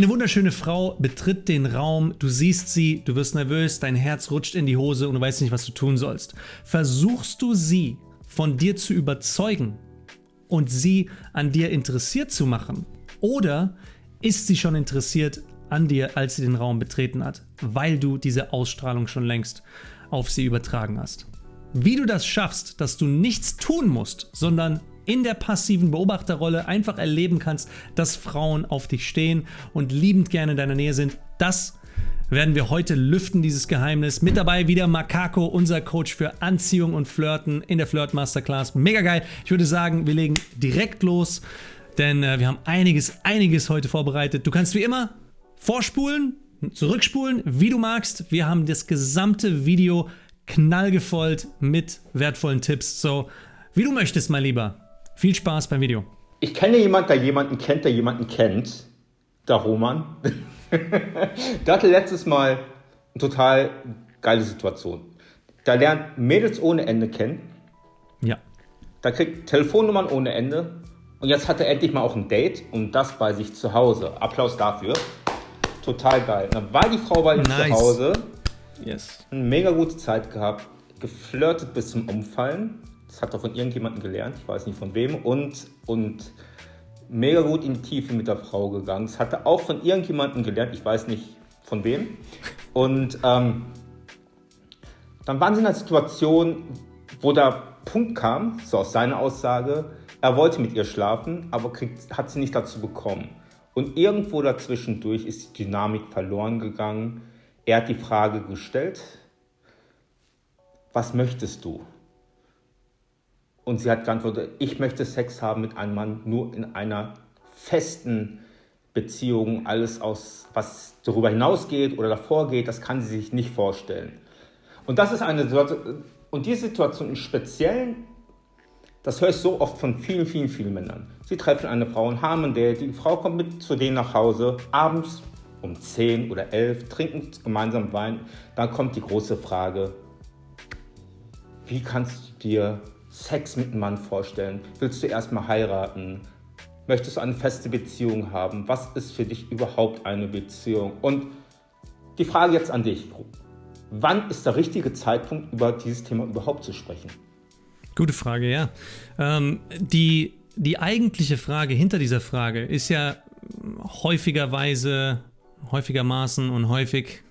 Eine wunderschöne Frau betritt den Raum, du siehst sie, du wirst nervös, dein Herz rutscht in die Hose und du weißt nicht, was du tun sollst. Versuchst du sie von dir zu überzeugen und sie an dir interessiert zu machen? Oder ist sie schon interessiert an dir, als sie den Raum betreten hat, weil du diese Ausstrahlung schon längst auf sie übertragen hast? Wie du das schaffst, dass du nichts tun musst, sondern in der passiven Beobachterrolle einfach erleben kannst, dass Frauen auf dich stehen und liebend gerne in deiner Nähe sind. Das werden wir heute lüften, dieses Geheimnis. Mit dabei wieder Makako, unser Coach für Anziehung und Flirten in der Flirt Masterclass. Mega geil. Ich würde sagen, wir legen direkt los, denn äh, wir haben einiges, einiges heute vorbereitet. Du kannst wie immer vorspulen, zurückspulen, wie du magst. Wir haben das gesamte Video knallgefolgt mit wertvollen Tipps. So, wie du möchtest, mein Lieber. Viel Spaß beim Video. Ich kenne jemanden, der jemanden kennt, der jemanden kennt. Der Roman. der hatte letztes Mal eine total geile Situation. Da lernt Mädels ohne Ende kennen. Ja. Da kriegt Telefonnummern ohne Ende. Und jetzt hat er endlich mal auch ein Date und das bei sich zu Hause. Applaus dafür. Total geil. Dann war die Frau bei ihm nice. zu Hause. Yes. Eine mega gute Zeit gehabt. Geflirtet bis zum Umfallen. Das hat er von irgendjemandem gelernt, ich weiß nicht von wem. Und, und mega gut in die Tiefe mit der Frau gegangen. Das hat er auch von irgendjemandem gelernt, ich weiß nicht von wem. Und ähm, dann waren sie in einer Situation, wo der Punkt kam, so aus seiner Aussage, er wollte mit ihr schlafen, aber kriegt, hat sie nicht dazu bekommen. Und irgendwo dazwischendurch ist die Dynamik verloren gegangen. Er hat die Frage gestellt, was möchtest du? Und sie hat geantwortet, ich möchte Sex haben mit einem Mann nur in einer festen Beziehung. Alles, aus, was darüber hinausgeht oder davor geht, das kann sie sich nicht vorstellen. Und das ist eine Situation, und diese Situation im Speziellen, das höre ich so oft von vielen, vielen, vielen Männern. Sie treffen eine Frau und haben ein Date, die Frau kommt mit zu denen nach Hause, abends um 10 oder 11, trinken gemeinsam Wein. Dann kommt die große Frage, wie kannst du dir Sex mit einem Mann vorstellen? Willst du erstmal heiraten? Möchtest du eine feste Beziehung haben? Was ist für dich überhaupt eine Beziehung? Und die Frage jetzt an dich. Wann ist der richtige Zeitpunkt, über dieses Thema überhaupt zu sprechen? Gute Frage, ja. Ähm, die, die eigentliche Frage hinter dieser Frage ist ja häufigerweise, häufigermaßen und häufig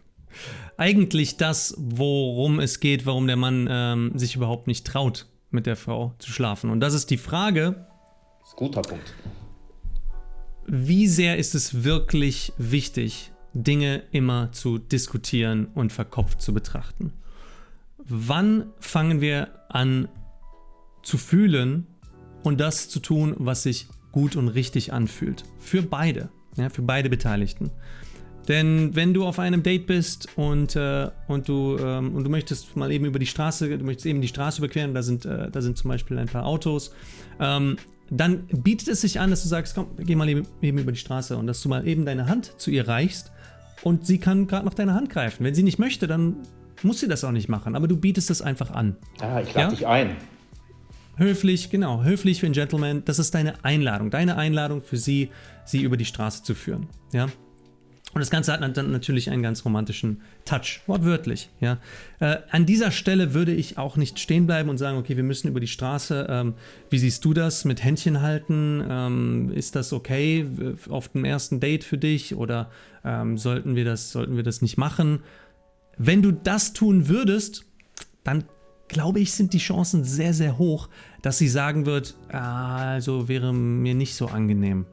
eigentlich das, worum es geht, warum der Mann ähm, sich überhaupt nicht traut, mit der Frau zu schlafen. Und das ist die Frage. Das ist ein guter Punkt. Wie sehr ist es wirklich wichtig, Dinge immer zu diskutieren und verkopft zu betrachten? Wann fangen wir an zu fühlen und das zu tun, was sich gut und richtig anfühlt? Für beide, ja, für beide Beteiligten. Denn wenn du auf einem Date bist und, äh, und, du, ähm, und du möchtest mal eben über die Straße, du möchtest eben die Straße überqueren, da sind, äh, da sind zum Beispiel ein paar Autos, ähm, dann bietet es sich an, dass du sagst, komm, geh mal eben, eben über die Straße und dass du mal eben deine Hand zu ihr reichst und sie kann gerade noch deine Hand greifen. Wenn sie nicht möchte, dann muss sie das auch nicht machen, aber du bietest es einfach an. Ah, ich lade ja? dich ein. Höflich, genau, höflich für einen Gentleman. Das ist deine Einladung, deine Einladung für sie, sie über die Straße zu führen. Ja, und das Ganze hat dann natürlich einen ganz romantischen Touch, wortwörtlich. Ja. Äh, an dieser Stelle würde ich auch nicht stehen bleiben und sagen, okay, wir müssen über die Straße. Ähm, wie siehst du das mit Händchen halten? Ähm, ist das okay auf dem ersten Date für dich oder ähm, sollten, wir das, sollten wir das nicht machen? Wenn du das tun würdest, dann glaube ich, sind die Chancen sehr, sehr hoch, dass sie sagen wird, ah, also wäre mir nicht so angenehm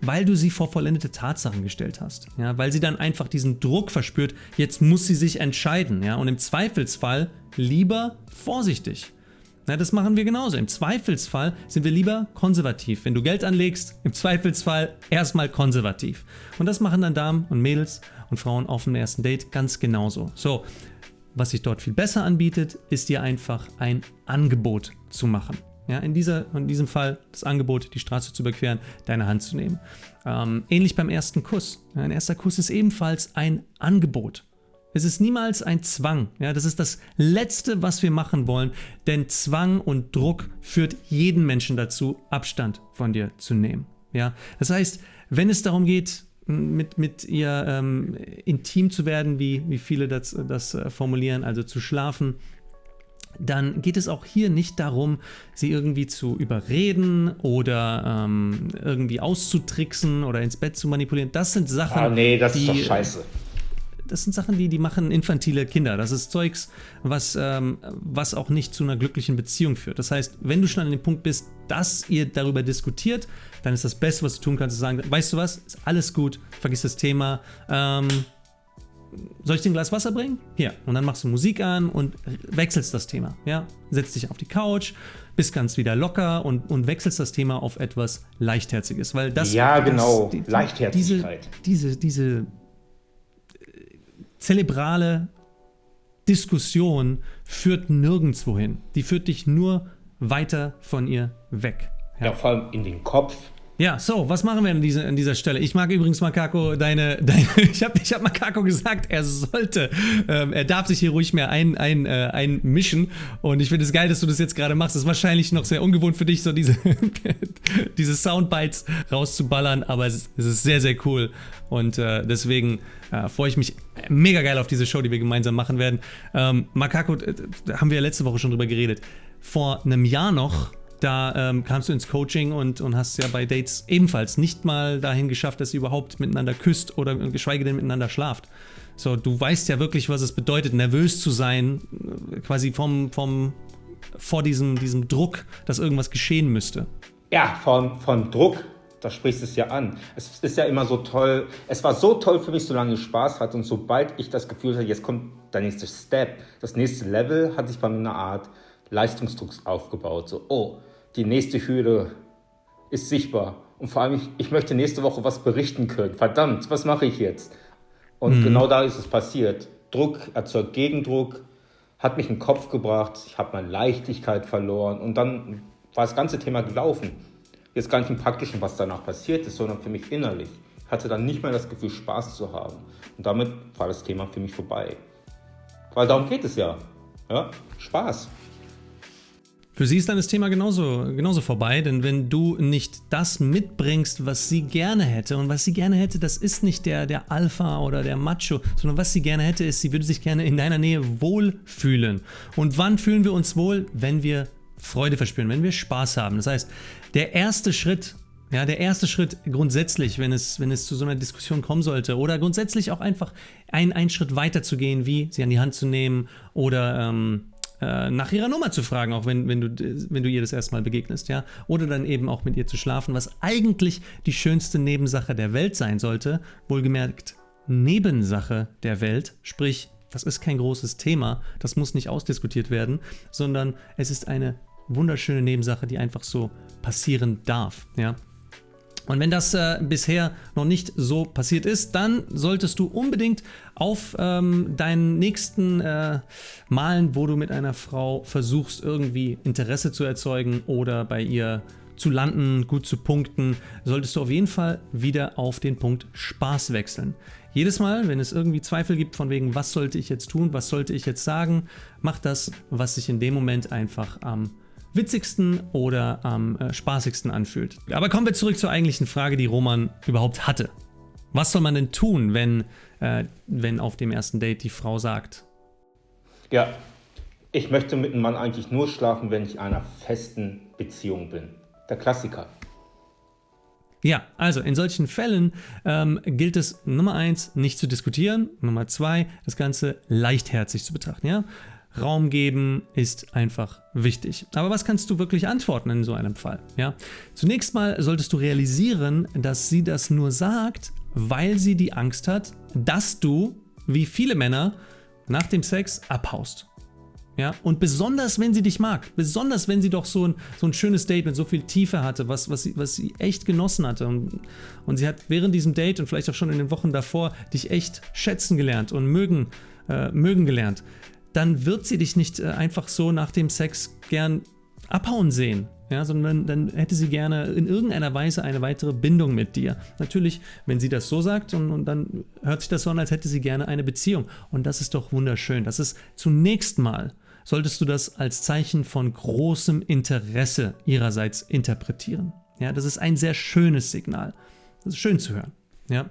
weil du sie vor vollendete Tatsachen gestellt hast. Ja, weil sie dann einfach diesen Druck verspürt, jetzt muss sie sich entscheiden. Ja, und im Zweifelsfall lieber vorsichtig. Ja, das machen wir genauso. Im Zweifelsfall sind wir lieber konservativ. Wenn du Geld anlegst, im Zweifelsfall erstmal konservativ. Und das machen dann Damen und Mädels und Frauen auf dem ersten Date ganz genauso. So, was sich dort viel besser anbietet, ist dir einfach ein Angebot zu machen. Ja, in, dieser, in diesem Fall das Angebot, die Straße zu überqueren, deine Hand zu nehmen. Ähm, ähnlich beim ersten Kuss. Ja, ein erster Kuss ist ebenfalls ein Angebot. Es ist niemals ein Zwang. Ja, das ist das Letzte, was wir machen wollen, denn Zwang und Druck führt jeden Menschen dazu, Abstand von dir zu nehmen. Ja, das heißt, wenn es darum geht, mit, mit ihr ähm, intim zu werden, wie, wie viele das, das äh, formulieren, also zu schlafen, dann geht es auch hier nicht darum, sie irgendwie zu überreden oder ähm, irgendwie auszutricksen oder ins Bett zu manipulieren. Das sind Sachen. Ah, nee, das die, ist doch scheiße. Das sind Sachen, die, die machen infantile Kinder. Das ist Zeugs, was, ähm, was auch nicht zu einer glücklichen Beziehung führt. Das heißt, wenn du schon an dem Punkt bist, dass ihr darüber diskutiert, dann ist das Beste, was du tun kannst, zu sagen, weißt du was, ist alles gut, vergiss das Thema. Ähm, soll ich dir ein Glas Wasser bringen? Hier. Und dann machst du Musik an und wechselst das Thema. Ja? Setzt dich auf die Couch, bist ganz wieder locker und, und wechselst das Thema auf etwas Leichtherziges. Weil das, ja, das, genau. Die, Leichtherzigkeit. Diese, diese, diese äh, zelebrale Diskussion führt nirgendwo hin. Die führt dich nur weiter von ihr weg. Ja, ja vor allem in den Kopf ja, so, was machen wir an dieser, an dieser Stelle? Ich mag übrigens Makako, deine, deine ich habe ich hab Makako gesagt, er sollte, ähm, er darf sich hier ruhig mehr ein, ein, äh, einmischen und ich finde es geil, dass du das jetzt gerade machst. Das ist wahrscheinlich noch sehr ungewohnt für dich, so diese, diese Soundbites rauszuballern, aber es ist, es ist sehr, sehr cool und äh, deswegen äh, freue ich mich mega geil auf diese Show, die wir gemeinsam machen werden. Ähm, Makako, äh, haben wir ja letzte Woche schon drüber geredet. Vor einem Jahr noch da ähm, kamst du ins Coaching und, und hast ja bei Dates ebenfalls nicht mal dahin geschafft, dass ihr überhaupt miteinander küsst oder geschweige denn miteinander schlaft. So, du weißt ja wirklich, was es bedeutet, nervös zu sein, äh, quasi vom, vom, vor diesem, diesem Druck, dass irgendwas geschehen müsste. Ja, von, von Druck, da sprichst du es ja an. Es ist ja immer so toll. Es war so toll für mich, solange ich Spaß hatte. Und sobald ich das Gefühl hatte, jetzt kommt der nächste Step, das nächste Level, hatte ich bei mir eine Art Leistungsdruck aufgebaut. So, oh, die nächste Hürde ist sichtbar. Und vor allem, ich, ich möchte nächste Woche was berichten können. Verdammt, was mache ich jetzt? Und mhm. genau da ist es passiert. Druck erzeugt Gegendruck, hat mich in den Kopf gebracht, ich habe meine Leichtigkeit verloren und dann war das ganze Thema gelaufen. Jetzt gar nicht im Praktischen, was danach passiert ist, sondern für mich innerlich. Ich hatte dann nicht mehr das Gefühl, Spaß zu haben. Und damit war das Thema für mich vorbei. Weil darum geht es ja. ja? Spaß. Für sie ist dann das Thema genauso, genauso vorbei, denn wenn du nicht das mitbringst, was sie gerne hätte, und was sie gerne hätte, das ist nicht der, der Alpha oder der Macho, sondern was sie gerne hätte, ist, sie würde sich gerne in deiner Nähe wohlfühlen. Und wann fühlen wir uns wohl? Wenn wir Freude verspüren, wenn wir Spaß haben. Das heißt, der erste Schritt, ja, der erste Schritt grundsätzlich, wenn es, wenn es zu so einer Diskussion kommen sollte, oder grundsätzlich auch einfach einen, einen Schritt weiter zu gehen, wie sie an die Hand zu nehmen oder ähm, äh, nach ihrer Nummer zu fragen, auch wenn, wenn, du, wenn du ihr das erstmal begegnest, ja. Oder dann eben auch mit ihr zu schlafen, was eigentlich die schönste Nebensache der Welt sein sollte. Wohlgemerkt, Nebensache der Welt, sprich, das ist kein großes Thema, das muss nicht ausdiskutiert werden, sondern es ist eine wunderschöne Nebensache, die einfach so passieren darf, ja. Und wenn das äh, bisher noch nicht so passiert ist, dann solltest du unbedingt auf ähm, deinen nächsten äh, Malen, wo du mit einer Frau versuchst, irgendwie Interesse zu erzeugen oder bei ihr zu landen, gut zu punkten, solltest du auf jeden Fall wieder auf den Punkt Spaß wechseln. Jedes Mal, wenn es irgendwie Zweifel gibt von wegen, was sollte ich jetzt tun, was sollte ich jetzt sagen, mach das, was sich in dem Moment einfach am witzigsten oder am äh, spaßigsten anfühlt. Aber kommen wir zurück zur eigentlichen Frage, die Roman überhaupt hatte. Was soll man denn tun, wenn, äh, wenn auf dem ersten Date die Frau sagt? Ja, ich möchte mit einem Mann eigentlich nur schlafen, wenn ich in einer festen Beziehung bin. Der Klassiker. Ja, also in solchen Fällen ähm, gilt es Nummer eins nicht zu diskutieren, Nummer zwei das Ganze leichtherzig zu betrachten. Ja? Raum geben ist einfach wichtig. Aber was kannst du wirklich antworten in so einem Fall? Ja? Zunächst mal solltest du realisieren, dass sie das nur sagt, weil sie die Angst hat, dass du, wie viele Männer, nach dem Sex abhaust. Ja, und besonders wenn sie dich mag, besonders wenn sie doch so ein, so ein schönes Date mit so viel Tiefe hatte, was, was, sie, was sie echt genossen hatte. Und, und sie hat während diesem Date und vielleicht auch schon in den Wochen davor dich echt schätzen gelernt und mögen, äh, mögen gelernt dann wird sie dich nicht äh, einfach so nach dem Sex gern abhauen sehen. Ja, sondern dann hätte sie gerne in irgendeiner Weise eine weitere Bindung mit dir. Natürlich, wenn sie das so sagt und, und dann hört sich das so an, als hätte sie gerne eine Beziehung. Und das ist doch wunderschön. Das ist zunächst mal, solltest du das als Zeichen von großem Interesse ihrerseits interpretieren. Ja, das ist ein sehr schönes Signal. Das ist schön zu hören. Ja.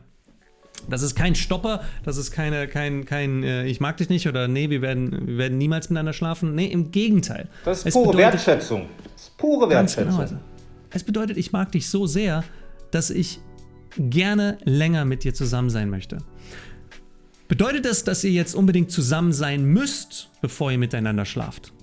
Das ist kein Stopper, das ist keine, kein, kein äh, ich mag dich nicht oder nee, wir werden, wir werden niemals miteinander schlafen. Nee, im Gegenteil. Das ist es pure bedeutet, Wertschätzung. Das ist pure Wertschätzung. Genau, also, es bedeutet, ich mag dich so sehr, dass ich gerne länger mit dir zusammen sein möchte. Bedeutet das, dass ihr jetzt unbedingt zusammen sein müsst, bevor ihr miteinander schlaft?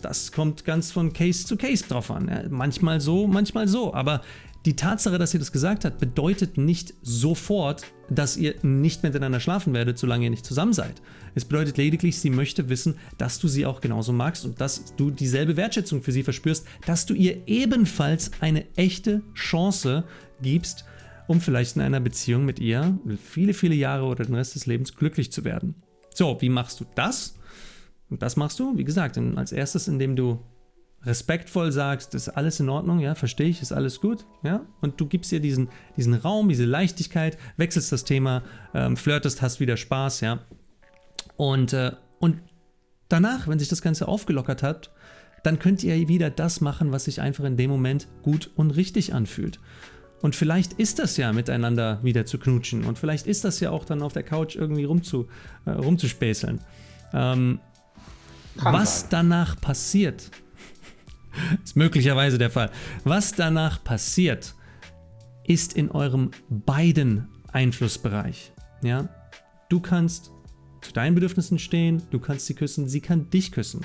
Das kommt ganz von Case zu Case drauf an. Ja, manchmal so, manchmal so. Aber die Tatsache, dass sie das gesagt hat, bedeutet nicht sofort, dass ihr nicht miteinander schlafen werdet, solange ihr nicht zusammen seid. Es bedeutet lediglich, sie möchte wissen, dass du sie auch genauso magst und dass du dieselbe Wertschätzung für sie verspürst, dass du ihr ebenfalls eine echte Chance gibst, um vielleicht in einer Beziehung mit ihr viele, viele Jahre oder den Rest des Lebens glücklich zu werden. So, wie machst du das? Und das machst du, wie gesagt, als erstes, indem du respektvoll sagst, ist alles in Ordnung, ja, verstehe ich, ist alles gut, ja, und du gibst ihr diesen, diesen Raum, diese Leichtigkeit, wechselst das Thema, ähm, flirtest, hast wieder Spaß, ja, und, äh, und danach, wenn sich das Ganze aufgelockert hat, dann könnt ihr wieder das machen, was sich einfach in dem Moment gut und richtig anfühlt. Und vielleicht ist das ja miteinander wieder zu knutschen und vielleicht ist das ja auch dann auf der Couch irgendwie rumzu, äh, rumzuspäßeln. Ähm, was danach passiert, ist möglicherweise der Fall. Was danach passiert, ist in eurem beiden Einflussbereich. Ja? Du kannst zu deinen Bedürfnissen stehen, du kannst sie küssen, sie kann dich küssen.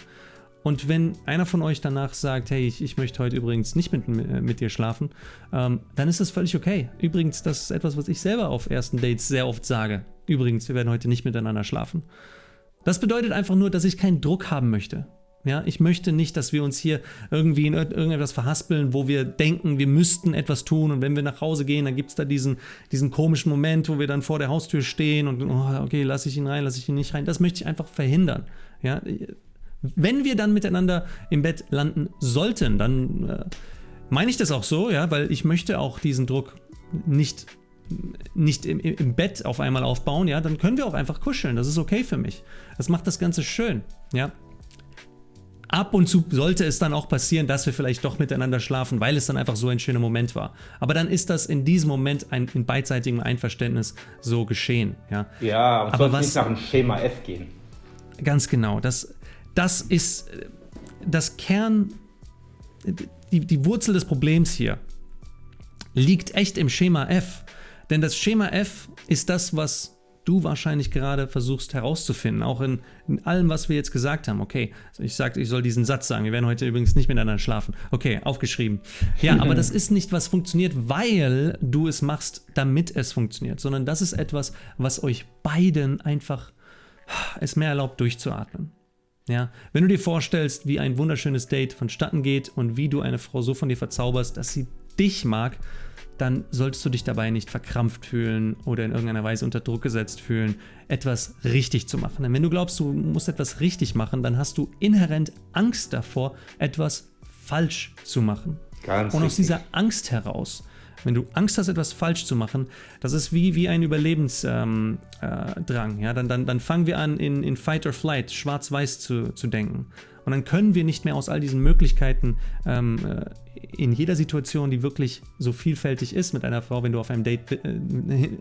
Und wenn einer von euch danach sagt, hey, ich, ich möchte heute übrigens nicht mit, mit dir schlafen, ähm, dann ist das völlig okay. Übrigens, das ist etwas, was ich selber auf ersten Dates sehr oft sage. Übrigens, wir werden heute nicht miteinander schlafen. Das bedeutet einfach nur, dass ich keinen Druck haben möchte. Ja, ich möchte nicht, dass wir uns hier irgendwie in irgendetwas verhaspeln, wo wir denken, wir müssten etwas tun und wenn wir nach Hause gehen, dann gibt es da diesen, diesen komischen Moment, wo wir dann vor der Haustür stehen und oh, okay, lasse ich ihn rein, lasse ich ihn nicht rein. Das möchte ich einfach verhindern. Ja, wenn wir dann miteinander im Bett landen sollten, dann äh, meine ich das auch so, ja, weil ich möchte auch diesen Druck nicht nicht im, im, Bett auf einmal aufbauen, ja, dann können wir auch einfach kuscheln. Das ist okay für mich. Das macht das Ganze schön, ja. Ab und zu sollte es dann auch passieren, dass wir vielleicht doch miteinander schlafen, weil es dann einfach so ein schöner Moment war. Aber dann ist das in diesem Moment ein, in beidseitigem Einverständnis so geschehen. Ja, ja und aber was nicht nach dem Schema F gehen. Ganz genau. Das, das ist das Kern, die, die Wurzel des Problems hier liegt echt im Schema F. Denn das Schema F ist das, was du wahrscheinlich gerade versuchst herauszufinden, auch in, in allem, was wir jetzt gesagt haben. Okay, ich sagte, ich soll diesen Satz sagen. Wir werden heute übrigens nicht miteinander schlafen. Okay, aufgeschrieben. Ja, aber das ist nicht, was funktioniert, weil du es machst, damit es funktioniert, sondern das ist etwas, was euch beiden einfach es mehr erlaubt, durchzuatmen. Ja, wenn du dir vorstellst, wie ein wunderschönes Date vonstatten geht und wie du eine Frau so von dir verzauberst, dass sie dich mag, dann solltest du dich dabei nicht verkrampft fühlen oder in irgendeiner Weise unter Druck gesetzt fühlen, etwas richtig zu machen. Denn wenn du glaubst, du musst etwas richtig machen, dann hast du inhärent Angst davor, etwas falsch zu machen. Ganz Und aus richtig. dieser Angst heraus, wenn du Angst hast, etwas falsch zu machen, das ist wie, wie ein Überlebensdrang. Ähm, äh, ja? dann, dann, dann fangen wir an, in, in Fight or Flight, schwarz-weiß zu, zu denken. Und dann können wir nicht mehr aus all diesen Möglichkeiten ähm, äh, in jeder Situation, die wirklich so vielfältig ist mit einer Frau, wenn du auf einem Date, äh,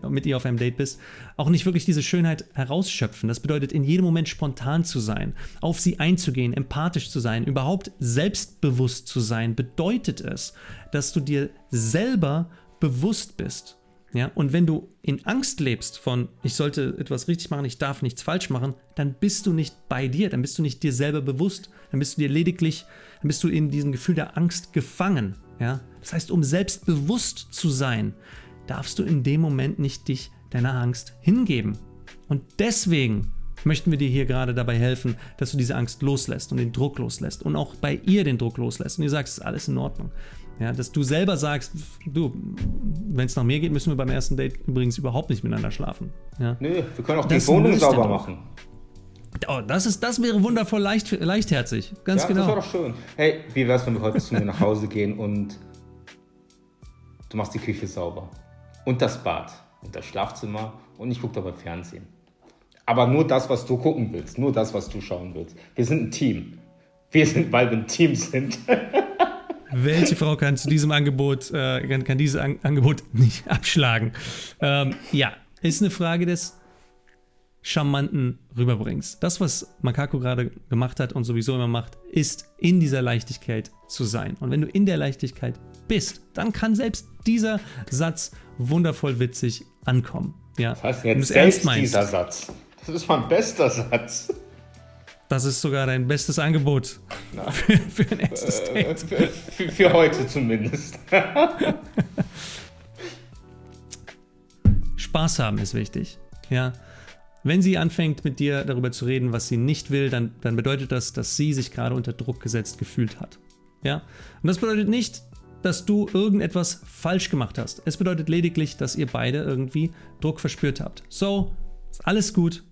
mit ihr auf einem Date bist, auch nicht wirklich diese Schönheit herausschöpfen. Das bedeutet, in jedem Moment spontan zu sein, auf sie einzugehen, empathisch zu sein, überhaupt selbstbewusst zu sein, bedeutet es, dass du dir selber bewusst bist ja, und wenn du in Angst lebst von, ich sollte etwas richtig machen, ich darf nichts falsch machen, dann bist du nicht bei dir, dann bist du nicht dir selber bewusst, dann bist du dir lediglich, dann bist du in diesem Gefühl der Angst gefangen. Ja? Das heißt, um selbstbewusst zu sein, darfst du in dem Moment nicht dich deiner Angst hingeben. Und deswegen möchten wir dir hier gerade dabei helfen, dass du diese Angst loslässt und den Druck loslässt und auch bei ihr den Druck loslässt und ihr sagst, es ist alles in Ordnung. Ja, dass du selber sagst, du, wenn es nach mir geht, müssen wir beim ersten Date übrigens überhaupt nicht miteinander schlafen. Ja. Nö, wir können auch das die Wohnung sauber machen. Oh, das, ist, das wäre wundervoll leicht, leichtherzig. Ganz ja, genau. Das wäre doch schön. Hey, wie wär's, wenn wir heute zu mir nach Hause gehen und du machst die Küche sauber und das Bad und das Schlafzimmer und ich gucke dabei Fernsehen. Aber nur das, was du gucken willst, nur das, was du schauen willst. Wir sind ein Team. Wir sind, weil wir ein Team sind. Welche Frau kann zu diesem Angebot, äh, kann, kann dieses An Angebot nicht abschlagen? Ähm, ja, ist eine Frage des charmanten rüberbringst. Das, was Makako gerade gemacht hat und sowieso immer macht, ist in dieser Leichtigkeit zu sein. Und wenn du in der Leichtigkeit bist, dann kann selbst dieser Satz wundervoll witzig ankommen. Ja. Das heißt jetzt ernst meinst, dieser Satz. Das ist mein bester Satz. Das ist sogar dein bestes Angebot für, für, ein erstes äh, Date. Für, für heute zumindest. Spaß haben ist wichtig. Ja. Wenn sie anfängt mit dir darüber zu reden, was sie nicht will, dann, dann bedeutet das, dass sie sich gerade unter Druck gesetzt gefühlt hat. Ja? Und das bedeutet nicht, dass du irgendetwas falsch gemacht hast. Es bedeutet lediglich, dass ihr beide irgendwie Druck verspürt habt. So, ist alles gut.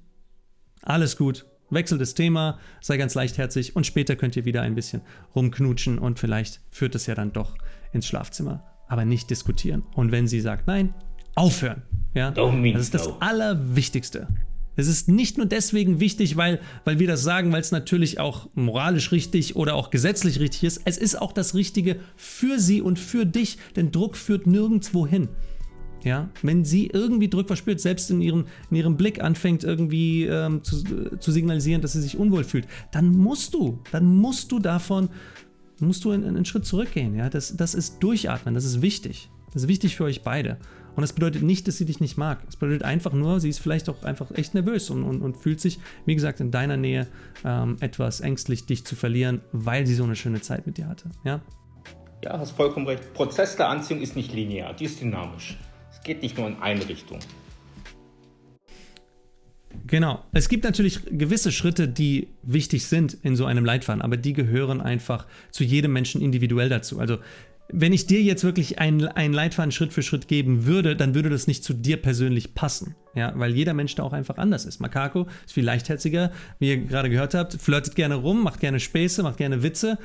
Alles gut. Wechsel das Thema, sei ganz leichtherzig und später könnt ihr wieder ein bisschen rumknutschen und vielleicht führt es ja dann doch ins Schlafzimmer. Aber nicht diskutieren. Und wenn sie sagt nein, aufhören. Ja? Das ist das Allerwichtigste. Es ist nicht nur deswegen wichtig, weil, weil wir das sagen, weil es natürlich auch moralisch richtig oder auch gesetzlich richtig ist. Es ist auch das Richtige für sie und für dich, denn Druck führt nirgendwo hin. Ja, wenn sie irgendwie Druck verspürt, selbst in ihrem, in ihrem Blick anfängt irgendwie ähm, zu, zu signalisieren, dass sie sich unwohl fühlt, dann musst du, dann musst du davon, musst du einen, einen Schritt zurückgehen. Ja, das, das ist Durchatmen, das ist wichtig. Das ist wichtig für euch beide. Und das bedeutet nicht, dass sie dich nicht mag. Es bedeutet einfach nur, sie ist vielleicht auch einfach echt nervös und, und, und fühlt sich, wie gesagt, in deiner Nähe ähm, etwas ängstlich, dich zu verlieren, weil sie so eine schöne Zeit mit dir hatte. Ja? Ja, hast vollkommen recht. Prozess der Anziehung ist nicht linear, die ist dynamisch. Es geht nicht nur in eine Richtung. Genau. Es gibt natürlich gewisse Schritte, die wichtig sind in so einem Leitfaden, aber die gehören einfach zu jedem Menschen individuell dazu. Also wenn ich dir jetzt wirklich einen, einen Leitfaden Schritt für Schritt geben würde, dann würde das nicht zu dir persönlich passen. Ja, weil jeder Mensch da auch einfach anders ist. Makako ist viel leichtherziger, wie ihr gerade gehört habt, flirtet gerne rum, macht gerne Späße, macht gerne Witze.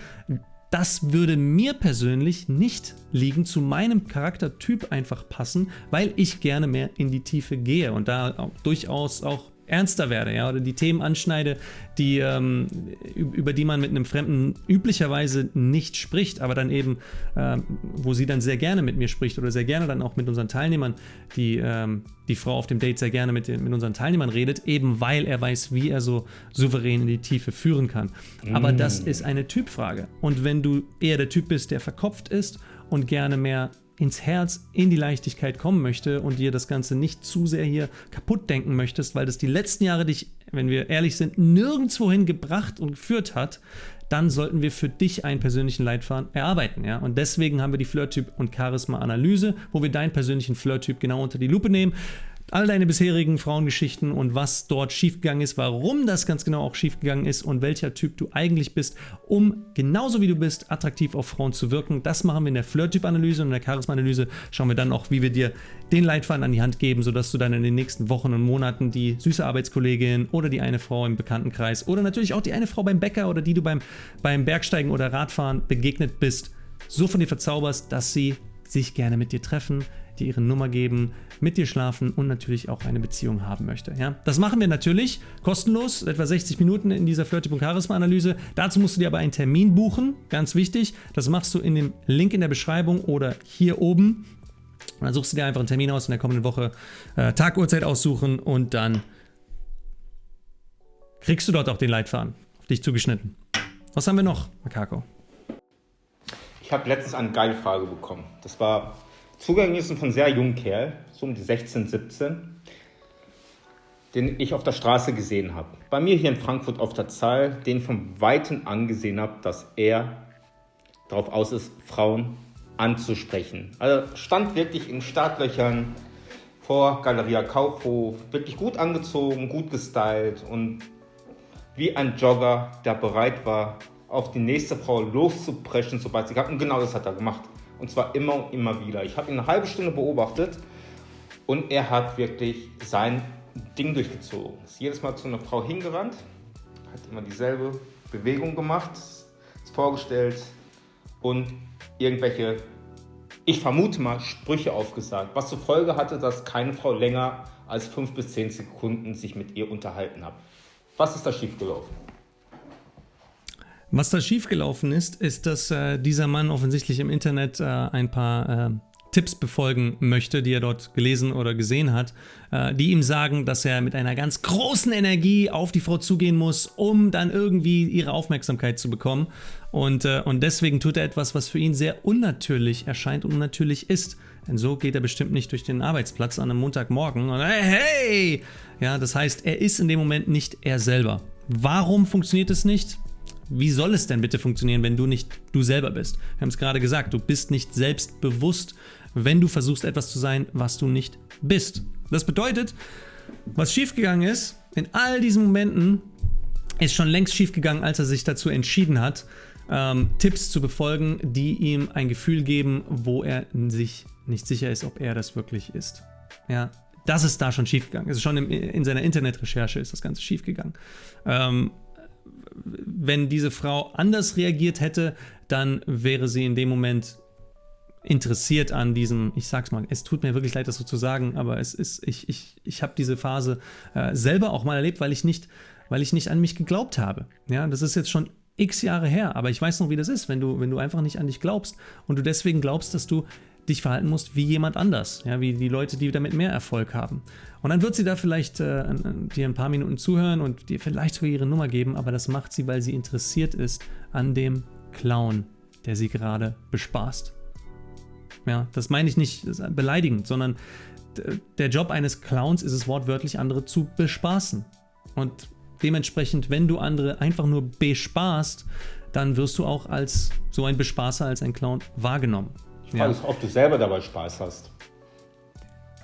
Das würde mir persönlich nicht liegen, zu meinem Charaktertyp einfach passen, weil ich gerne mehr in die Tiefe gehe und da auch durchaus auch ernster werde, ja, oder die Themen anschneide, die, ähm, über die man mit einem Fremden üblicherweise nicht spricht, aber dann eben, äh, wo sie dann sehr gerne mit mir spricht oder sehr gerne dann auch mit unseren Teilnehmern, die, ähm, die Frau auf dem Date sehr gerne mit, den, mit unseren Teilnehmern redet, eben weil er weiß, wie er so souverän in die Tiefe führen kann. Mm. Aber das ist eine Typfrage. Und wenn du eher der Typ bist, der verkopft ist und gerne mehr ins Herz, in die Leichtigkeit kommen möchte und dir das Ganze nicht zu sehr hier kaputt denken möchtest, weil das die letzten Jahre dich, wenn wir ehrlich sind, nirgendwohin gebracht und geführt hat, dann sollten wir für dich einen persönlichen Leitfaden erarbeiten. Ja? Und deswegen haben wir die Flirt-Typ- und Charisma-Analyse, wo wir deinen persönlichen Flirt-Typ genau unter die Lupe nehmen all deine bisherigen Frauengeschichten und was dort schiefgegangen ist, warum das ganz genau auch schiefgegangen ist und welcher Typ du eigentlich bist, um genauso wie du bist, attraktiv auf Frauen zu wirken. Das machen wir in der Flirt-Typ-Analyse und in der Charisma-Analyse schauen wir dann auch, wie wir dir den Leitfaden an die Hand geben, sodass du dann in den nächsten Wochen und Monaten die süße Arbeitskollegin oder die eine Frau im Bekanntenkreis oder natürlich auch die eine Frau beim Bäcker oder die du beim, beim Bergsteigen oder Radfahren begegnet bist, so von dir verzauberst, dass sie sich gerne mit dir treffen, dir ihre Nummer geben, mit dir schlafen und natürlich auch eine Beziehung haben möchte. Ja? Das machen wir natürlich kostenlos, etwa 60 Minuten in dieser Flirtyp und Charisma-Analyse. Dazu musst du dir aber einen Termin buchen, ganz wichtig. Das machst du in dem Link in der Beschreibung oder hier oben. Und dann suchst du dir einfach einen Termin aus in der kommenden Woche, äh, Tag, Uhrzeit aussuchen und dann kriegst du dort auch den Leitfaden auf dich zugeschnitten. Was haben wir noch, Makako? Ich habe letztens eine geile Frage bekommen. Das war Zugang ist von sehr jungen Kerl, so um die 16, 17, den ich auf der Straße gesehen habe. Bei mir hier in Frankfurt auf der Zahl, den von Weitem angesehen habe, dass er darauf aus ist, Frauen anzusprechen. Also stand wirklich in Startlöchern vor Galeria Kaufhof, wirklich gut angezogen, gut gestylt und wie ein Jogger, der bereit war, auf die nächste Frau loszupreschen, sobald sie gab. Und genau das hat er gemacht. Und zwar immer und immer wieder. Ich habe ihn eine halbe Stunde beobachtet und er hat wirklich sein Ding durchgezogen. Ist jedes Mal zu einer Frau hingerannt, hat immer dieselbe Bewegung gemacht, ist vorgestellt und irgendwelche, ich vermute mal, Sprüche aufgesagt. Was zur Folge hatte, dass keine Frau länger als fünf bis zehn Sekunden sich mit ihr unterhalten hat. Was ist da schiefgelaufen? Was da schiefgelaufen ist, ist, dass äh, dieser Mann offensichtlich im Internet äh, ein paar äh, Tipps befolgen möchte, die er dort gelesen oder gesehen hat, äh, die ihm sagen, dass er mit einer ganz großen Energie auf die Frau zugehen muss, um dann irgendwie ihre Aufmerksamkeit zu bekommen. Und, äh, und deswegen tut er etwas, was für ihn sehr unnatürlich erscheint und unnatürlich ist. Denn so geht er bestimmt nicht durch den Arbeitsplatz an einem Montagmorgen und hey, hey! Ja, das heißt, er ist in dem Moment nicht er selber. Warum funktioniert es nicht? Wie soll es denn bitte funktionieren, wenn du nicht du selber bist? Wir haben es gerade gesagt, du bist nicht selbstbewusst, wenn du versuchst etwas zu sein, was du nicht bist. Das bedeutet, was schiefgegangen ist, in all diesen Momenten ist schon längst schiefgegangen, als er sich dazu entschieden hat, ähm, Tipps zu befolgen, die ihm ein Gefühl geben, wo er sich nicht sicher ist, ob er das wirklich ist. Ja, das ist da schon schiefgegangen. Ist schon im, in seiner Internetrecherche ist das Ganze schiefgegangen. Ähm, wenn diese Frau anders reagiert hätte, dann wäre sie in dem Moment interessiert an diesem, ich sag's mal, es tut mir wirklich leid, das so zu sagen, aber es ist, ich, ich, ich habe diese Phase äh, selber auch mal erlebt, weil ich nicht, weil ich nicht an mich geglaubt habe. Ja, das ist jetzt schon x Jahre her, aber ich weiß noch, wie das ist, wenn du, wenn du einfach nicht an dich glaubst und du deswegen glaubst, dass du dich verhalten musst wie jemand anders, ja, wie die Leute, die damit mehr Erfolg haben. Und dann wird sie da vielleicht äh, dir ein paar Minuten zuhören und dir vielleicht sogar ihre Nummer geben, aber das macht sie, weil sie interessiert ist an dem Clown, der sie gerade bespaßt. Ja, das meine ich nicht beleidigend, sondern der Job eines Clowns ist es wortwörtlich, andere zu bespaßen. Und dementsprechend, wenn du andere einfach nur bespaßt, dann wirst du auch als so ein Bespaßer, als ein Clown wahrgenommen. Ja. ob du selber dabei Spaß hast.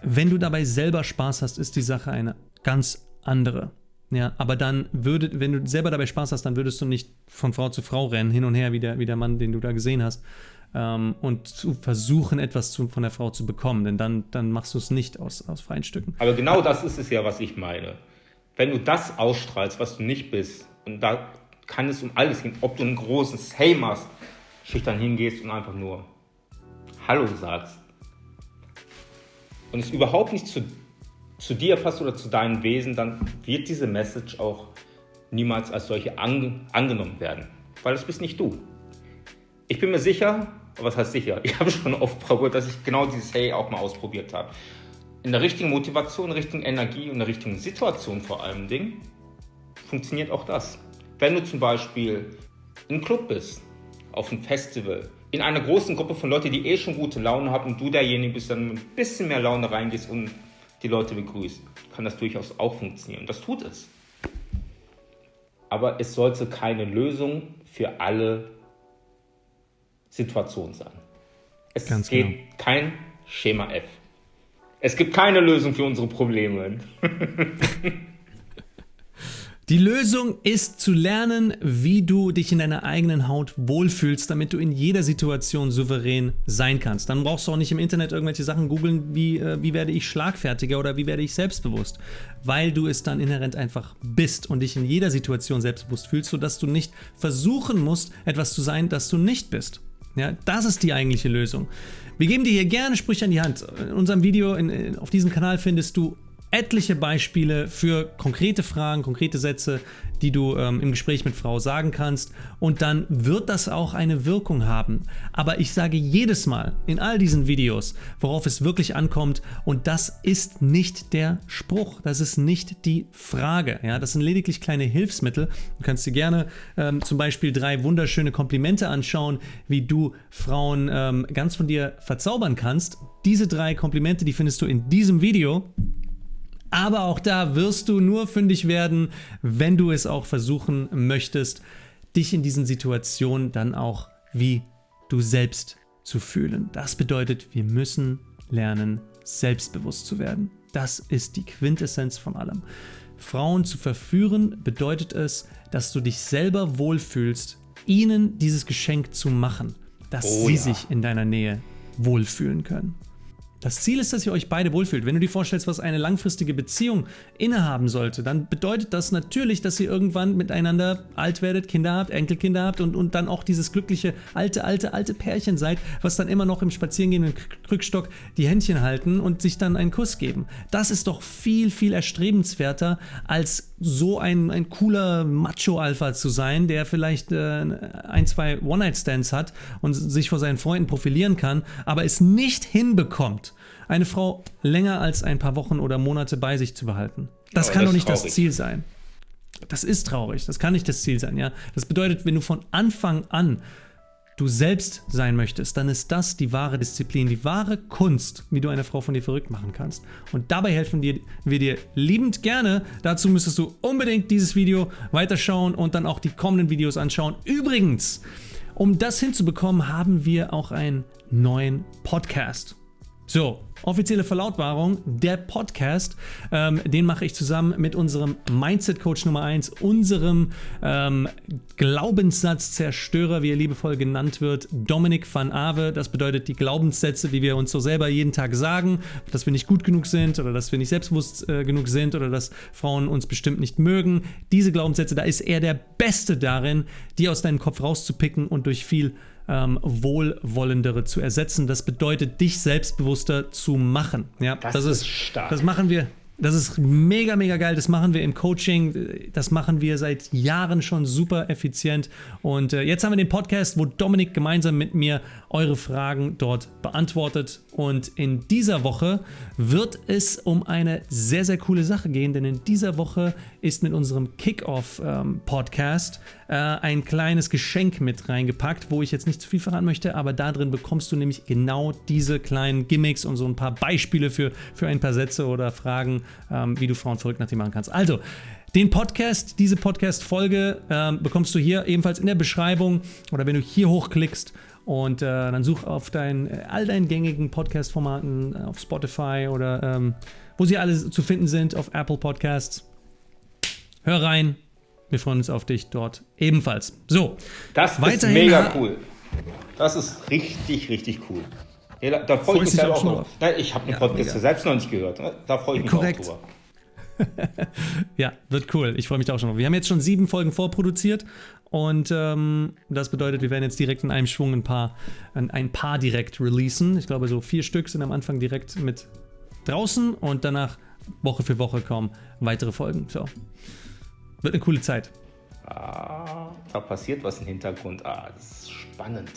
Wenn du dabei selber Spaß hast, ist die Sache eine ganz andere. Ja, aber dann würde, wenn du selber dabei Spaß hast, dann würdest du nicht von Frau zu Frau rennen, hin und her, wie der, wie der Mann, den du da gesehen hast, ähm, und zu versuchen, etwas zu, von der Frau zu bekommen, denn dann, dann machst du es nicht aus, aus freien Stücken. Aber genau das ist es ja, was ich meine. Wenn du das ausstrahlst, was du nicht bist, und da kann es um alles gehen, ob du einen großen Hey machst, schüchtern hingehst und einfach nur Hallo sagst und es überhaupt nicht zu, zu dir passt oder zu deinem Wesen, dann wird diese Message auch niemals als solche an, angenommen werden, weil das bist nicht du. Ich bin mir sicher, was heißt sicher, ich habe schon oft probiert, dass ich genau dieses Hey auch mal ausprobiert habe. In der richtigen Motivation, richtigen Energie und der richtigen Situation vor allem Ding funktioniert auch das. Wenn du zum Beispiel im Club bist, auf einem Festival, in einer großen Gruppe von Leuten, die eh schon gute Laune haben und du derjenige bist, dann ein bisschen mehr Laune reingehst und die Leute begrüßt, kann das durchaus auch funktionieren. Das tut es. Aber es sollte keine Lösung für alle Situationen sein. Es Ganz geht genau. kein Schema F. Es gibt keine Lösung für unsere Probleme. Die Lösung ist zu lernen, wie du dich in deiner eigenen Haut wohlfühlst, damit du in jeder Situation souverän sein kannst. Dann brauchst du auch nicht im Internet irgendwelche Sachen googeln, wie, äh, wie werde ich schlagfertiger oder wie werde ich selbstbewusst, weil du es dann inhärent einfach bist und dich in jeder Situation selbstbewusst fühlst, sodass du nicht versuchen musst, etwas zu sein, das du nicht bist. Ja, das ist die eigentliche Lösung. Wir geben dir hier gerne Sprüche an die Hand. In unserem Video in, auf diesem Kanal findest du etliche Beispiele für konkrete Fragen, konkrete Sätze, die du ähm, im Gespräch mit Frau sagen kannst und dann wird das auch eine Wirkung haben. Aber ich sage jedes Mal in all diesen Videos, worauf es wirklich ankommt und das ist nicht der Spruch, das ist nicht die Frage. Ja, das sind lediglich kleine Hilfsmittel. Du kannst dir gerne ähm, zum Beispiel drei wunderschöne Komplimente anschauen, wie du Frauen ähm, ganz von dir verzaubern kannst. Diese drei Komplimente, die findest du in diesem Video. Aber auch da wirst du nur fündig werden, wenn du es auch versuchen möchtest, dich in diesen Situationen dann auch wie du selbst zu fühlen. Das bedeutet, wir müssen lernen, selbstbewusst zu werden. Das ist die Quintessenz von allem. Frauen zu verführen bedeutet es, dass du dich selber wohlfühlst, ihnen dieses Geschenk zu machen, dass oh, sie ja. sich in deiner Nähe wohlfühlen können. Das Ziel ist, dass ihr euch beide wohlfühlt. Wenn du dir vorstellst, was eine langfristige Beziehung innehaben sollte, dann bedeutet das natürlich, dass ihr irgendwann miteinander alt werdet, Kinder habt, Enkelkinder habt und, und dann auch dieses glückliche alte, alte, alte Pärchen seid, was dann immer noch im Spazierengehen mit Krückstock die Händchen halten und sich dann einen Kuss geben. Das ist doch viel, viel erstrebenswerter, als so ein, ein cooler Macho-Alpha zu sein, der vielleicht äh, ein, zwei One-Night-Stands hat und sich vor seinen Freunden profilieren kann, aber es nicht hinbekommt, eine Frau länger als ein paar Wochen oder Monate bei sich zu behalten. Das Aber kann doch nicht das Ziel sein. Das ist traurig. Das kann nicht das Ziel sein, ja. Das bedeutet, wenn du von Anfang an du selbst sein möchtest, dann ist das die wahre Disziplin, die wahre Kunst, wie du eine Frau von dir verrückt machen kannst. Und dabei helfen wir, wir dir liebend gerne. Dazu müsstest du unbedingt dieses Video weiterschauen und dann auch die kommenden Videos anschauen. Übrigens, um das hinzubekommen, haben wir auch einen neuen Podcast. So, offizielle Verlautbarung, der Podcast, ähm, den mache ich zusammen mit unserem Mindset-Coach Nummer 1, unserem ähm, Glaubenssatz-Zerstörer, wie er liebevoll genannt wird, Dominik van Ave. Das bedeutet die Glaubenssätze, die wir uns so selber jeden Tag sagen, dass wir nicht gut genug sind oder dass wir nicht selbstbewusst äh, genug sind oder dass Frauen uns bestimmt nicht mögen. Diese Glaubenssätze, da ist er der Beste darin, die aus deinem Kopf rauszupicken und durch viel ähm, wohlwollendere zu ersetzen. Das bedeutet, dich selbstbewusster zu machen. Ja, das, das ist, stark. Das machen wir das ist mega, mega geil. Das machen wir im Coaching. Das machen wir seit Jahren schon super effizient. Und äh, jetzt haben wir den Podcast, wo Dominik gemeinsam mit mir eure Fragen dort beantwortet. Und in dieser Woche wird es um eine sehr, sehr coole Sache gehen, denn in dieser Woche ist mit unserem Kickoff-Podcast ähm, äh, ein kleines Geschenk mit reingepackt, wo ich jetzt nicht zu viel verraten möchte, aber da drin bekommst du nämlich genau diese kleinen Gimmicks und so ein paar Beispiele für, für ein paar Sätze oder Fragen, ähm, wie du Frauen verrückt nach dir machen kannst. Also, den Podcast, diese Podcast-Folge ähm, bekommst du hier ebenfalls in der Beschreibung oder wenn du hier hochklickst und äh, dann such auf dein, all deinen gängigen Podcast-Formaten äh, auf Spotify oder ähm, wo sie alle zu finden sind, auf Apple Podcasts. Hör rein. Wir freuen uns auf dich dort ebenfalls. So. Das ist mega cool. Das ist richtig, richtig cool. Ja, da freue ich mich selber auch noch. Nein, ich habe den ja, Podcast mega. selbst noch nicht gehört. Ne? Da freue ich mich Korrekt. auch drüber. ja, wird cool. Ich freue mich da auch schon drauf. Wir haben jetzt schon sieben Folgen vorproduziert und ähm, das bedeutet, wir werden jetzt direkt in einem Schwung ein paar, ein, ein paar direkt releasen. Ich glaube, so vier Stück sind am Anfang direkt mit draußen und danach Woche für Woche kommen weitere Folgen. So. Wird eine coole Zeit. Ah, da passiert was im Hintergrund. Ah, das ist spannend.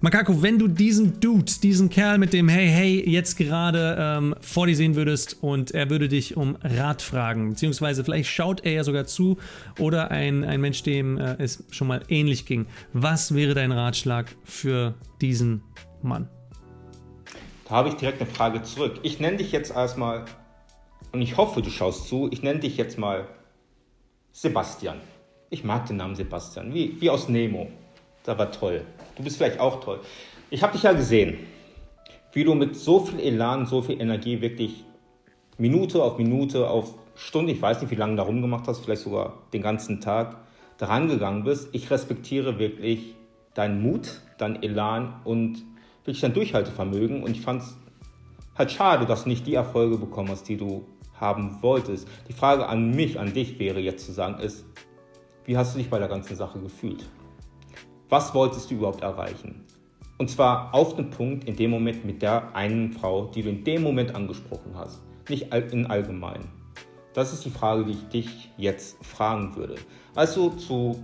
Makako, wenn du diesen Dude, diesen Kerl mit dem Hey Hey jetzt gerade ähm, vor dir sehen würdest und er würde dich um Rat fragen, beziehungsweise vielleicht schaut er ja sogar zu oder ein, ein Mensch, dem äh, es schon mal ähnlich ging, was wäre dein Ratschlag für diesen Mann? Da habe ich direkt eine Frage zurück. Ich nenne dich jetzt erstmal, und ich hoffe, du schaust zu, ich nenne dich jetzt mal Sebastian. Ich mag den Namen Sebastian, wie, wie aus Nemo. Da war toll. Du bist vielleicht auch toll. Ich habe dich ja gesehen, wie du mit so viel Elan, so viel Energie wirklich Minute auf Minute auf Stunde, ich weiß nicht, wie lange du da rumgemacht hast, vielleicht sogar den ganzen Tag, daran gegangen bist. Ich respektiere wirklich deinen Mut, deinen Elan und wirklich dein Durchhaltevermögen. Und ich fand es halt schade, dass du nicht die Erfolge bekommen hast, die du haben wolltest. Die Frage an mich, an dich wäre jetzt zu sagen, ist, wie hast du dich bei der ganzen Sache gefühlt? was wolltest du überhaupt erreichen? Und zwar auf den Punkt in dem Moment mit der einen Frau, die du in dem Moment angesprochen hast, nicht in allgemein. Das ist die Frage, die ich dich jetzt fragen würde. Als du zu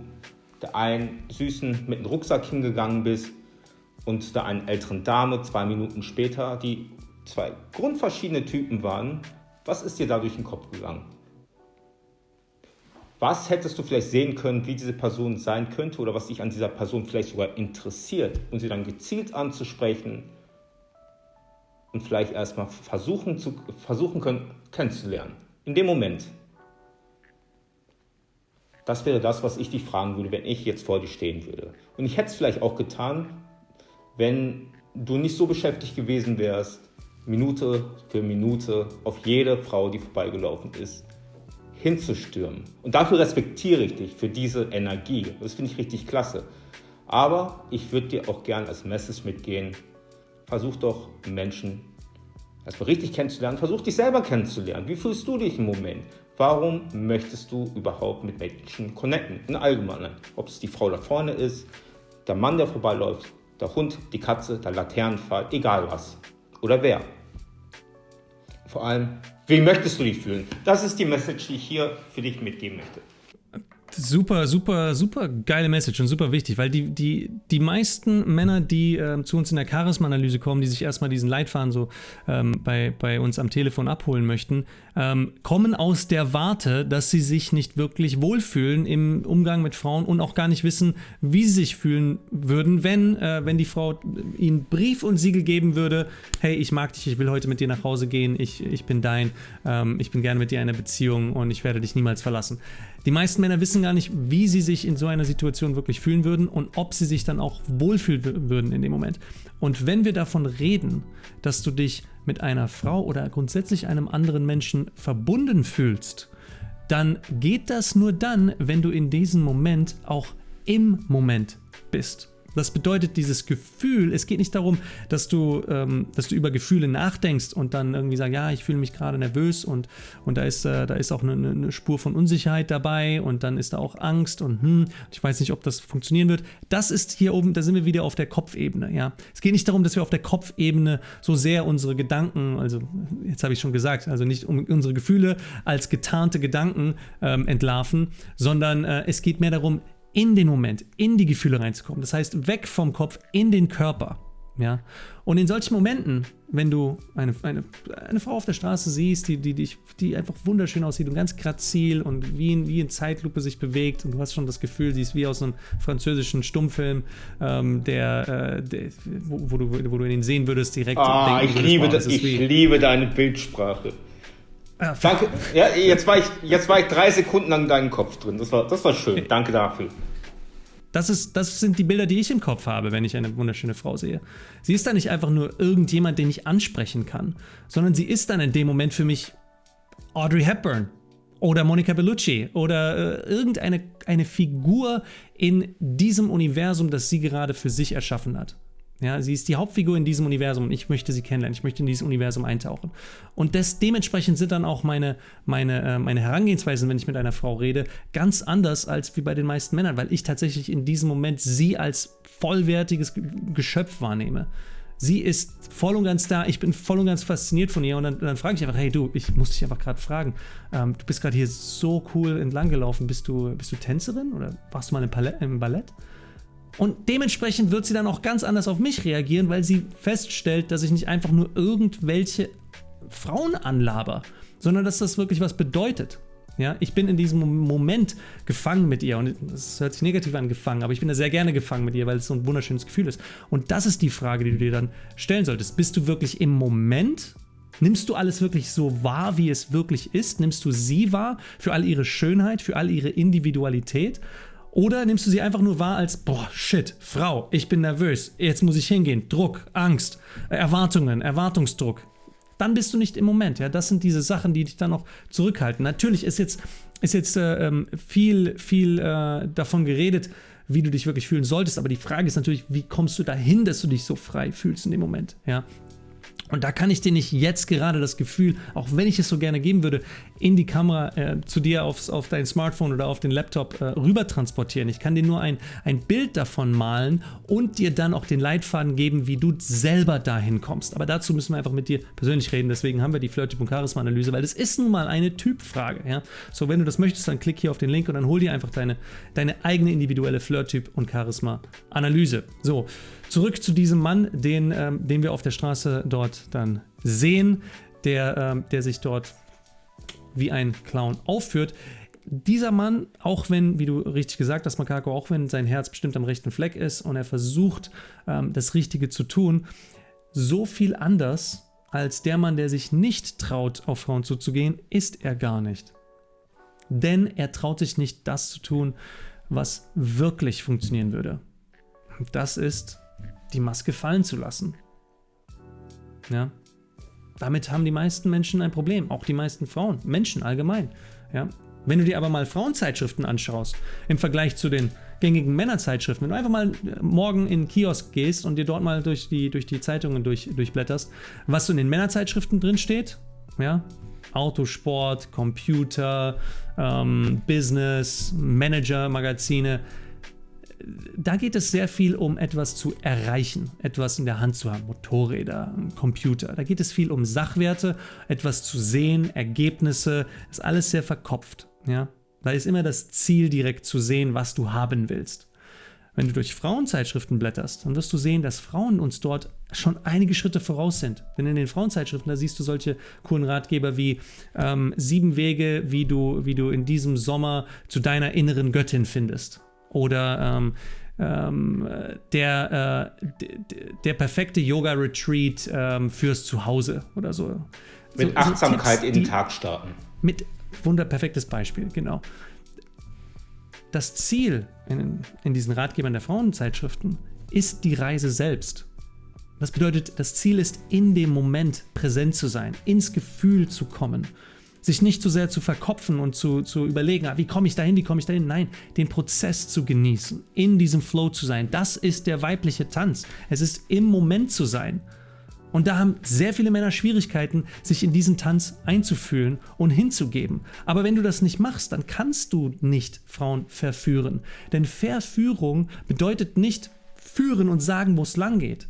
der einen Süßen mit dem Rucksack hingegangen bist und der einen älteren Dame zwei Minuten später, die zwei grundverschiedene Typen waren, was ist dir da durch den Kopf gegangen? Was hättest du vielleicht sehen können, wie diese Person sein könnte oder was dich an dieser Person vielleicht sogar interessiert und sie dann gezielt anzusprechen und vielleicht erstmal versuchen, zu, versuchen können, kennenzulernen. In dem Moment. Das wäre das, was ich dich fragen würde, wenn ich jetzt vor dir stehen würde. Und ich hätte es vielleicht auch getan, wenn du nicht so beschäftigt gewesen wärst, Minute für Minute auf jede Frau, die vorbeigelaufen ist, hinzustürmen. Und dafür respektiere ich dich für diese Energie. Das finde ich richtig klasse. Aber ich würde dir auch gern als Message mitgehen, versuch doch Menschen erstmal richtig kennenzulernen, versuch dich selber kennenzulernen. Wie fühlst du dich im Moment? Warum möchtest du überhaupt mit Menschen connecten? In Allgemeinen. Ob es die Frau da vorne ist, der Mann, der vorbeiläuft, der Hund, die Katze, der Laternenfall, egal was. Oder wer. Vor allem, wie möchtest du dich fühlen? Das ist die Message, die ich hier für dich mitgeben möchte. Super, super, super geile Message und super wichtig, weil die, die, die meisten Männer, die äh, zu uns in der Charisma-Analyse kommen, die sich erstmal diesen Leitfaden so ähm, bei, bei uns am Telefon abholen möchten, ähm, kommen aus der Warte, dass sie sich nicht wirklich wohlfühlen im Umgang mit Frauen und auch gar nicht wissen, wie sie sich fühlen würden, wenn, äh, wenn die Frau ihnen Brief und Siegel geben würde, hey, ich mag dich, ich will heute mit dir nach Hause gehen, ich, ich bin dein, ähm, ich bin gerne mit dir in einer Beziehung und ich werde dich niemals verlassen. Die meisten Männer wissen gar nicht, wie sie sich in so einer Situation wirklich fühlen würden und ob sie sich dann auch wohlfühlen würden in dem Moment. Und wenn wir davon reden, dass du dich mit einer Frau oder grundsätzlich einem anderen Menschen verbunden fühlst, dann geht das nur dann, wenn du in diesem Moment auch im Moment bist. Das bedeutet, dieses Gefühl, es geht nicht darum, dass du, ähm, dass du über Gefühle nachdenkst und dann irgendwie sagst, ja, ich fühle mich gerade nervös und, und da, ist, äh, da ist auch eine, eine, Spur von Unsicherheit dabei und dann ist da auch Angst und hm, ich weiß nicht, ob das funktionieren wird. Das ist hier oben, da sind wir wieder auf der Kopfebene. Ja? Es geht nicht darum, dass wir auf der Kopfebene so sehr unsere Gedanken, also jetzt habe ich schon gesagt, also nicht um unsere Gefühle als getarnte Gedanken ähm, entlarven, sondern äh, es geht mehr darum, in den Moment, in die Gefühle reinzukommen. Das heißt, weg vom Kopf in den Körper. Ja? Und in solchen Momenten, wenn du eine, eine, eine Frau auf der Straße siehst, die, die, die, die einfach wunderschön aussieht und ganz grazil und wie in, wie in Zeitlupe sich bewegt und du hast schon das Gefühl, sie ist wie aus einem französischen Stummfilm, ähm, der, äh, der wo, wo, du, wo du ihn sehen würdest, direkt ah, ich, liebe, das, ich liebe deine Bildsprache. Ja, Danke. Ja, jetzt, war ich, jetzt war ich drei Sekunden lang in deinem Kopf drin. Das war, das war schön. Danke dafür. Das, ist, das sind die Bilder, die ich im Kopf habe, wenn ich eine wunderschöne Frau sehe. Sie ist dann nicht einfach nur irgendjemand, den ich ansprechen kann, sondern sie ist dann in dem Moment für mich Audrey Hepburn oder Monica Bellucci oder äh, irgendeine eine Figur in diesem Universum, das sie gerade für sich erschaffen hat. Ja, sie ist die Hauptfigur in diesem Universum und ich möchte sie kennenlernen. Ich möchte in dieses Universum eintauchen. Und das, dementsprechend sind dann auch meine, meine, äh, meine Herangehensweisen, wenn ich mit einer Frau rede, ganz anders als wie bei den meisten Männern, weil ich tatsächlich in diesem Moment sie als vollwertiges Geschöpf wahrnehme. Sie ist voll und ganz da, ich bin voll und ganz fasziniert von ihr und dann, dann frage ich einfach, hey du, ich muss dich einfach gerade fragen, ähm, du bist gerade hier so cool entlang gelaufen, bist du, bist du Tänzerin oder warst du mal im, Palett, im Ballett? Und dementsprechend wird sie dann auch ganz anders auf mich reagieren, weil sie feststellt, dass ich nicht einfach nur irgendwelche Frauen anlaber, sondern dass das wirklich was bedeutet. Ja, ich bin in diesem Moment gefangen mit ihr und das hört sich negativ an, gefangen, aber ich bin da sehr gerne gefangen mit ihr, weil es so ein wunderschönes Gefühl ist. Und das ist die Frage, die du dir dann stellen solltest. Bist du wirklich im Moment? Nimmst du alles wirklich so wahr, wie es wirklich ist? Nimmst du sie wahr für all ihre Schönheit, für all ihre Individualität? Oder nimmst du sie einfach nur wahr als, boah, shit, Frau, ich bin nervös, jetzt muss ich hingehen, Druck, Angst, Erwartungen, Erwartungsdruck. Dann bist du nicht im Moment. Ja, das sind diese Sachen, die dich dann noch zurückhalten. Natürlich ist jetzt, ist jetzt äh, ähm, viel, viel äh, davon geredet, wie du dich wirklich fühlen solltest. Aber die Frage ist natürlich, wie kommst du dahin, dass du dich so frei fühlst in dem Moment? Ja, und da kann ich dir nicht jetzt gerade das Gefühl, auch wenn ich es so gerne geben würde, in die Kamera äh, zu dir aufs, auf dein Smartphone oder auf den Laptop äh, rüber transportieren. Ich kann dir nur ein, ein Bild davon malen und dir dann auch den Leitfaden geben, wie du selber dahin kommst. Aber dazu müssen wir einfach mit dir persönlich reden. Deswegen haben wir die Flirt-Typ- und Charisma-Analyse, weil das ist nun mal eine Typfrage. Ja? So, wenn du das möchtest, dann klick hier auf den Link und dann hol dir einfach deine, deine eigene individuelle Flirt-Typ- und Charisma-Analyse. So, Zurück zu diesem Mann, den, ähm, den wir auf der Straße dort dann sehen, der, ähm, der sich dort wie ein Clown aufführt. Dieser Mann, auch wenn, wie du richtig gesagt hast, Makako, auch wenn sein Herz bestimmt am rechten Fleck ist und er versucht, ähm, das Richtige zu tun, so viel anders als der Mann, der sich nicht traut, auf Frauen zuzugehen, ist er gar nicht. Denn er traut sich nicht, das zu tun, was wirklich funktionieren würde. Das ist die Maske fallen zu lassen. Ja. Damit haben die meisten Menschen ein Problem, auch die meisten Frauen, Menschen allgemein. Ja. Wenn du dir aber mal Frauenzeitschriften anschaust, im Vergleich zu den gängigen Männerzeitschriften, wenn du einfach mal morgen in den Kiosk gehst und dir dort mal durch die, durch die Zeitungen durch, durchblätterst, was so in den Männerzeitschriften drin steht, ja, Autosport, Computer, ähm, Business, Manager-Magazine, da geht es sehr viel um etwas zu erreichen, etwas in der Hand zu haben, Motorräder, Computer. Da geht es viel um Sachwerte, etwas zu sehen, Ergebnisse, ist alles sehr verkopft. Ja? Da ist immer das Ziel direkt zu sehen, was du haben willst. Wenn du durch Frauenzeitschriften blätterst, dann wirst du sehen, dass Frauen uns dort schon einige Schritte voraus sind. Denn in den Frauenzeitschriften, da siehst du solche coolen Ratgeber wie ähm, sieben Wege, wie du, wie du in diesem Sommer zu deiner inneren Göttin findest oder ähm, ähm, der, äh, der perfekte Yoga-Retreat ähm, fürs Zuhause oder so. Mit so, Achtsamkeit so Tipps, in den Tag starten. Mit wunder perfektes Beispiel, genau. Das Ziel in, in diesen Ratgebern der Frauenzeitschriften ist die Reise selbst. Das bedeutet, das Ziel ist, in dem Moment präsent zu sein, ins Gefühl zu kommen sich nicht zu sehr zu verkopfen und zu, zu überlegen, ah, wie komme ich dahin, wie komme ich dahin. Nein, den Prozess zu genießen, in diesem Flow zu sein. Das ist der weibliche Tanz. Es ist im Moment zu sein. Und da haben sehr viele Männer Schwierigkeiten, sich in diesen Tanz einzufühlen und hinzugeben. Aber wenn du das nicht machst, dann kannst du nicht Frauen verführen. Denn Verführung bedeutet nicht führen und sagen, wo es lang geht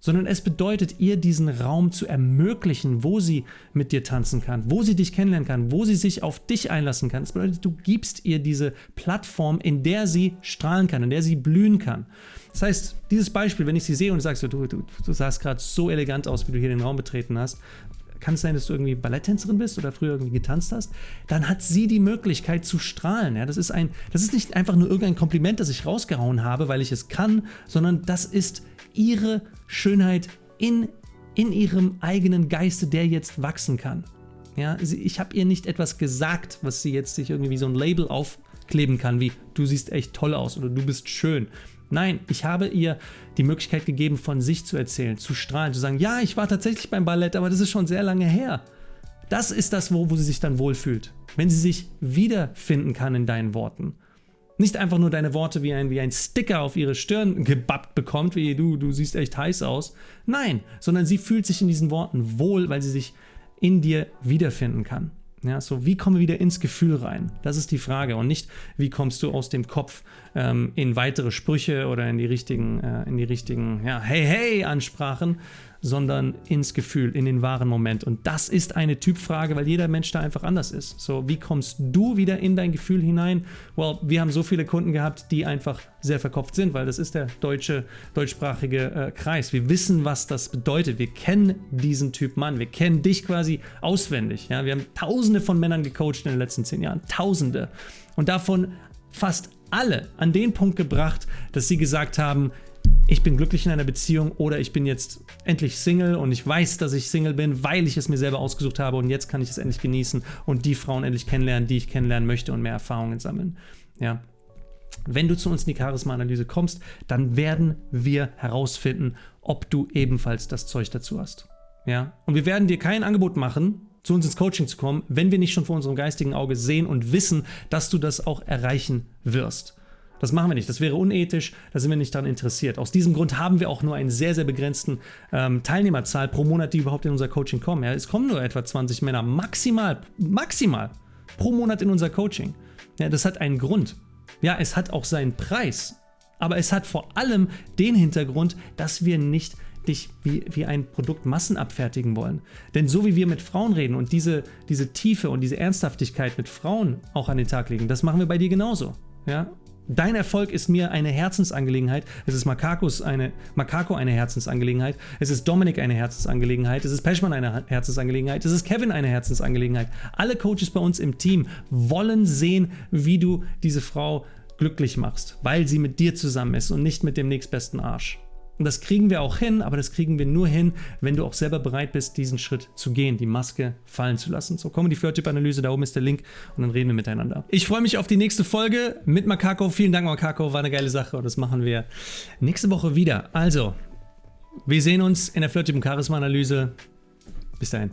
sondern es bedeutet ihr diesen Raum zu ermöglichen, wo sie mit dir tanzen kann, wo sie dich kennenlernen kann, wo sie sich auf dich einlassen kann. Das bedeutet, du gibst ihr diese Plattform, in der sie strahlen kann, in der sie blühen kann. Das heißt, dieses Beispiel, wenn ich sie sehe und sagst, du, du, du sahst gerade so elegant aus, wie du hier den Raum betreten hast, kann es sein, dass du irgendwie Balletttänzerin bist oder früher irgendwie getanzt hast, dann hat sie die Möglichkeit zu strahlen. Ja, das, ist ein, das ist nicht einfach nur irgendein Kompliment, das ich rausgehauen habe, weil ich es kann, sondern das ist ihre Schönheit in, in ihrem eigenen Geiste, der jetzt wachsen kann. Ja, ich habe ihr nicht etwas gesagt, was sie jetzt sich irgendwie wie so ein Label aufkleben kann, wie du siehst echt toll aus oder du bist schön. Nein, ich habe ihr die Möglichkeit gegeben, von sich zu erzählen, zu strahlen, zu sagen, ja, ich war tatsächlich beim Ballett, aber das ist schon sehr lange her. Das ist das, wo, wo sie sich dann wohlfühlt. Wenn sie sich wiederfinden kann in deinen Worten nicht einfach nur deine Worte wie ein, wie ein Sticker auf ihre Stirn gebappt bekommt, wie du, du siehst echt heiß aus. Nein, sondern sie fühlt sich in diesen Worten wohl, weil sie sich in dir wiederfinden kann. Ja, so wie kommen wir wieder ins Gefühl rein? Das ist die Frage und nicht, wie kommst du aus dem Kopf ähm, in weitere Sprüche oder in die richtigen, äh, in die richtigen, ja, hey, hey Ansprachen, sondern ins Gefühl, in den wahren Moment. Und das ist eine Typfrage, weil jeder Mensch da einfach anders ist. So, wie kommst du wieder in dein Gefühl hinein? Well, wir haben so viele Kunden gehabt, die einfach sehr verkopft sind, weil das ist der deutsche, deutschsprachige äh, Kreis. Wir wissen, was das bedeutet. Wir kennen diesen Typ Mann. Wir kennen dich quasi auswendig. Ja? Wir haben tausende von Männern gecoacht in den letzten zehn Jahren. Tausende. Und davon fast alle an den Punkt gebracht, dass sie gesagt haben, ich bin glücklich in einer Beziehung oder ich bin jetzt endlich Single und ich weiß, dass ich Single bin, weil ich es mir selber ausgesucht habe und jetzt kann ich es endlich genießen und die Frauen endlich kennenlernen, die ich kennenlernen möchte und mehr Erfahrungen sammeln. Ja. Wenn du zu uns in die Charisma-Analyse kommst, dann werden wir herausfinden, ob du ebenfalls das Zeug dazu hast. Ja? Und wir werden dir kein Angebot machen, zu uns ins Coaching zu kommen, wenn wir nicht schon vor unserem geistigen Auge sehen und wissen, dass du das auch erreichen wirst. Das machen wir nicht. Das wäre unethisch. Da sind wir nicht daran interessiert. Aus diesem Grund haben wir auch nur einen sehr, sehr begrenzten ähm, Teilnehmerzahl pro Monat, die überhaupt in unser Coaching kommen. Ja, es kommen nur etwa 20 Männer maximal, maximal pro Monat in unser Coaching. Ja, das hat einen Grund. Ja, es hat auch seinen Preis. Aber es hat vor allem den Hintergrund, dass wir nicht dich wie, wie ein Produkt Massen abfertigen wollen. Denn so wie wir mit Frauen reden und diese, diese Tiefe und diese Ernsthaftigkeit mit Frauen auch an den Tag legen, das machen wir bei dir genauso. Ja? Dein Erfolg ist mir eine Herzensangelegenheit. Es ist Makakos eine, Makako eine Herzensangelegenheit. Es ist Dominik eine Herzensangelegenheit. Es ist Peschmann eine Herzensangelegenheit. Es ist Kevin eine Herzensangelegenheit. Alle Coaches bei uns im Team wollen sehen, wie du diese Frau glücklich machst, weil sie mit dir zusammen ist und nicht mit dem nächstbesten Arsch. Und das kriegen wir auch hin, aber das kriegen wir nur hin, wenn du auch selber bereit bist, diesen Schritt zu gehen, die Maske fallen zu lassen. So, komm in die Flirttyp-Analyse, da oben ist der Link und dann reden wir miteinander. Ich freue mich auf die nächste Folge mit Makako. Vielen Dank, Makako, war eine geile Sache und das machen wir nächste Woche wieder. Also, wir sehen uns in der Flirttyp- und Charisma-Analyse. Bis dahin.